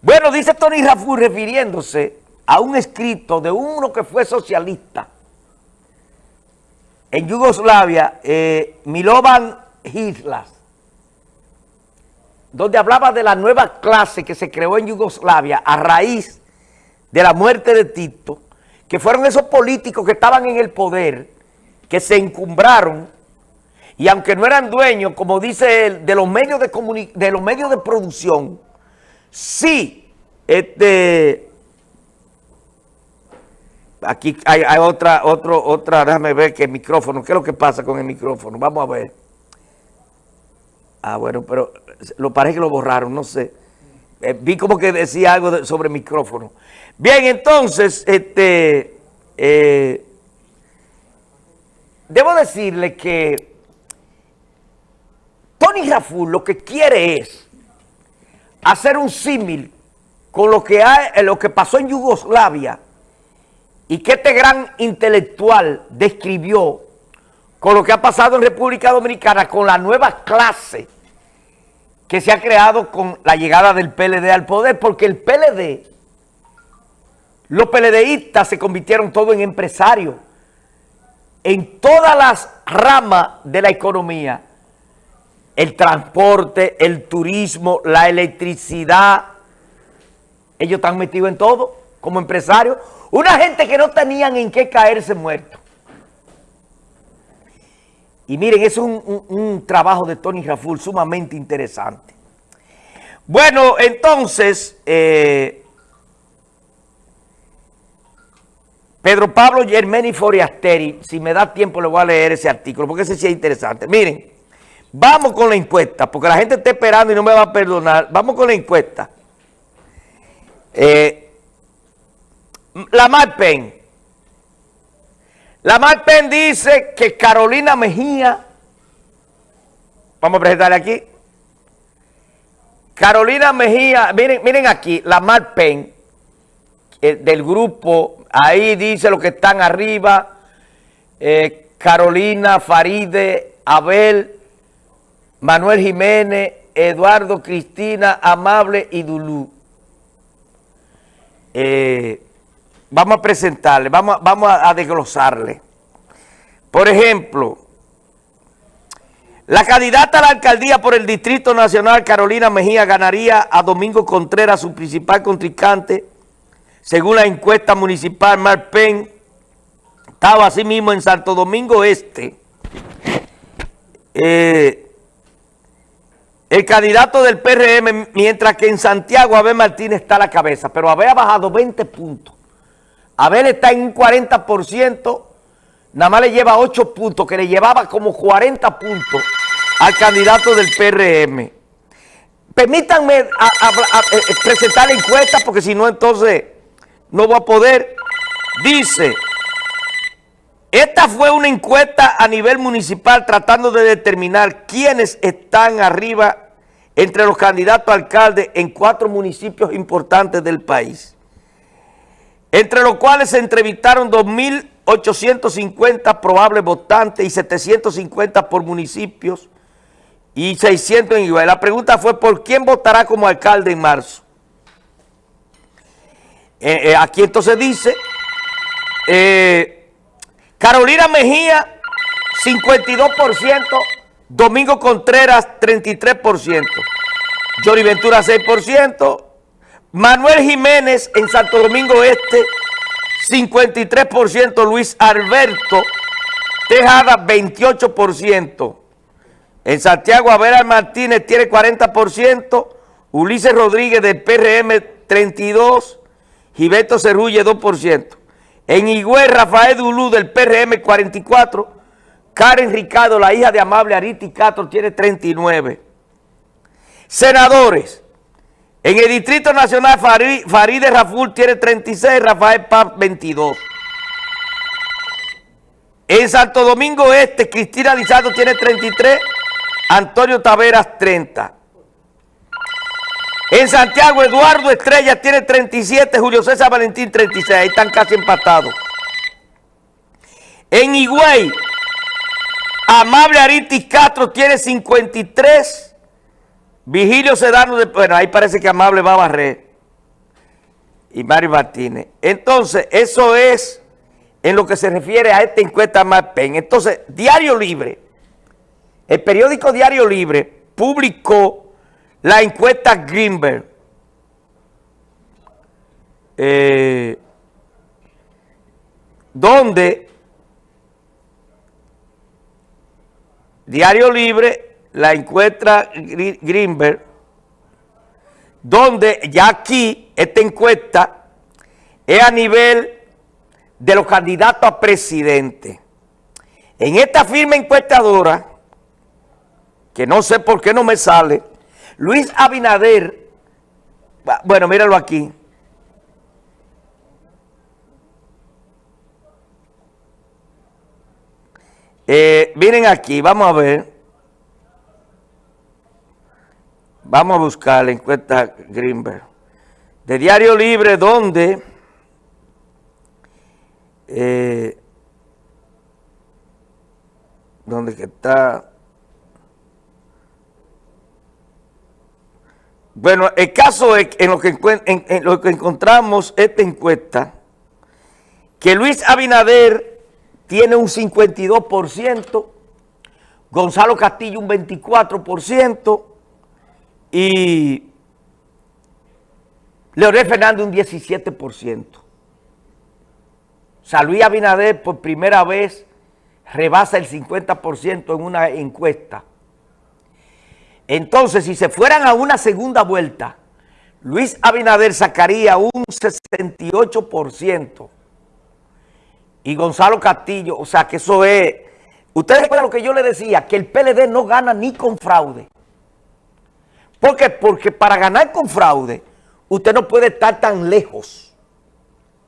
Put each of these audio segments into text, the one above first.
Bueno, dice Tony Raful refiriéndose a un escrito de uno que fue socialista en Yugoslavia, eh, Milovan Hitlas, donde hablaba de la nueva clase que se creó en Yugoslavia a raíz de la muerte de Tito, que fueron esos políticos que estaban en el poder, que se encumbraron, y aunque no eran dueños, como dice él, de los medios de, de, los medios de producción, sí, este, aquí hay, otra, otro, otra, déjame ver que el micrófono, ¿qué es lo que pasa con el micrófono? Vamos a ver. Ah, bueno, pero lo parece que lo borraron, no sé. Eh, vi como que decía algo sobre el micrófono. Bien, entonces, este, eh, debo decirle que Tony Raful lo que quiere es hacer un símil con lo que, hay, eh, lo que pasó en Yugoslavia y que este gran intelectual describió con lo que ha pasado en República Dominicana con la nueva clase que se ha creado con la llegada del PLD al poder, porque el PLD, los PLDistas se convirtieron todos en empresarios en todas las ramas de la economía, el transporte, el turismo, la electricidad, ellos están metidos en todo como empresarios. Una gente que no tenían en qué caerse muertos. Y miren, es un, un, trabajo de Tony Raful sumamente interesante. Bueno, entonces, eh, Pedro Pablo Germeni Foriasteri, si me da tiempo le voy a leer ese artículo, porque ese sí es interesante. Miren, vamos con la encuesta, porque la gente está esperando y no me va a perdonar. Vamos con la encuesta. Eh, la Marpen. La Marpen dice que Carolina Mejía, vamos a presentarle aquí. Carolina Mejía, miren, miren aquí, la Marpen eh, del grupo, ahí dice lo que están arriba, eh, Carolina, Faride, Abel, Manuel Jiménez, Eduardo, Cristina, Amable y Dulú. Eh, vamos a presentarle, vamos, vamos a, desglosarle. Por ejemplo, la candidata a la alcaldía por el Distrito Nacional, Carolina Mejía, ganaría a Domingo Contreras, su principal contrincante, según la encuesta municipal Marpen, estaba así mismo en Santo Domingo Este. Eh, el candidato del PRM, mientras que en Santiago Abel Martínez está a la cabeza, pero Abel ha bajado 20 puntos. Abel está en un 40%, nada más le lleva 8 puntos, que le llevaba como 40 puntos al candidato del PRM. Permítanme eh, presentar la encuesta, porque si no, entonces no voy a poder. Dice, esta fue una encuesta a nivel municipal tratando de determinar quiénes están arriba entre los candidatos a alcalde en cuatro municipios importantes del país entre los cuales se entrevistaron 2.850 probables votantes y 750 por municipios y 600 en igual. La pregunta fue, ¿por quién votará como alcalde en marzo? Eh, eh, aquí entonces dice, eh, Carolina Mejía, 52%, Domingo Contreras, 33%, Jory Ventura, 6%, Manuel Jiménez en Santo Domingo Este, 53%. Luis Alberto Tejada, 28%. En Santiago, Abel Martínez tiene 40%. Ulises Rodríguez del PRM, 32%. Gilberto Cerrulle, 2%. En Higüey, Rafael Dulú del PRM, 44%. Karen Ricardo, la hija de Amable Ariti Castro, tiene 39%. Senadores. En el Distrito Nacional, Farideh Raful tiene 36, Rafael Paz 22. En Santo Domingo Este, Cristina Lizardo tiene 33, Antonio Taveras 30. En Santiago, Eduardo Estrella tiene 37, Julio César Valentín 36, ahí están casi empatados. En Higüey, Amable Aritis Castro tiene 53, Vigilio Sedano, de, bueno, ahí parece que Amable va a barrer. y Mario Martínez. Entonces, eso es en lo que se refiere a esta encuesta MAPEN. Entonces, Diario Libre, el periódico Diario Libre publicó la encuesta Greenberg. Eh, donde Diario Libre, la encuesta Greenberg, donde ya aquí esta encuesta es a nivel de los candidatos a presidente. En esta firma encuestadora, que no sé por qué no me sale, Luis Abinader, bueno, míralo aquí, Eh, miren aquí, vamos a ver. Vamos a buscar la encuesta Greenberg. De Diario Libre, donde... Eh, donde está... Bueno, el caso es en lo que, en lo que encontramos esta encuesta, que Luis Abinader tiene un 52%, Gonzalo Castillo un 24% y Leonel Fernández un 17%. O sea, Luis Abinader por primera vez rebasa el 50% en una encuesta. Entonces, si se fueran a una segunda vuelta, Luis Abinader sacaría un 68% y Gonzalo Castillo, o sea que eso es... Ustedes recuerdan lo que yo le decía, que el PLD no gana ni con fraude. ¿Por qué? Porque para ganar con fraude, usted no puede estar tan lejos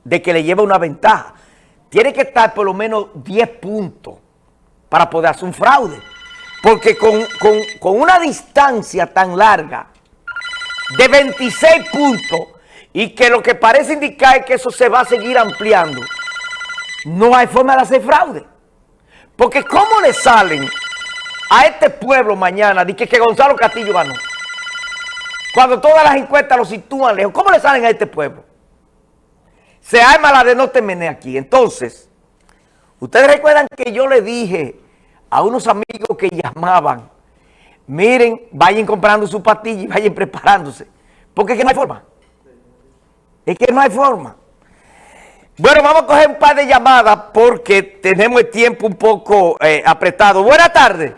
de que le lleve una ventaja. Tiene que estar por lo menos 10 puntos para poder hacer un fraude. Porque con, con una distancia tan larga de 26 puntos y que lo que parece indicar es que eso se va a seguir ampliando, no hay forma de hacer fraude. Porque ¿cómo le salen a este pueblo mañana de que, que Gonzalo Castillo ganó? Cuando todas las encuestas lo sitúan lejos, ¿cómo le salen a este pueblo? Se arma la de no temer aquí. Entonces, ustedes recuerdan que yo le dije a unos amigos que llamaban, miren, vayan comprando su pastilla y vayan preparándose. Porque es que no hay forma. Es que no hay forma. Bueno, vamos a coger un par de llamadas porque tenemos el tiempo un poco eh, apretado. Buenas tardes.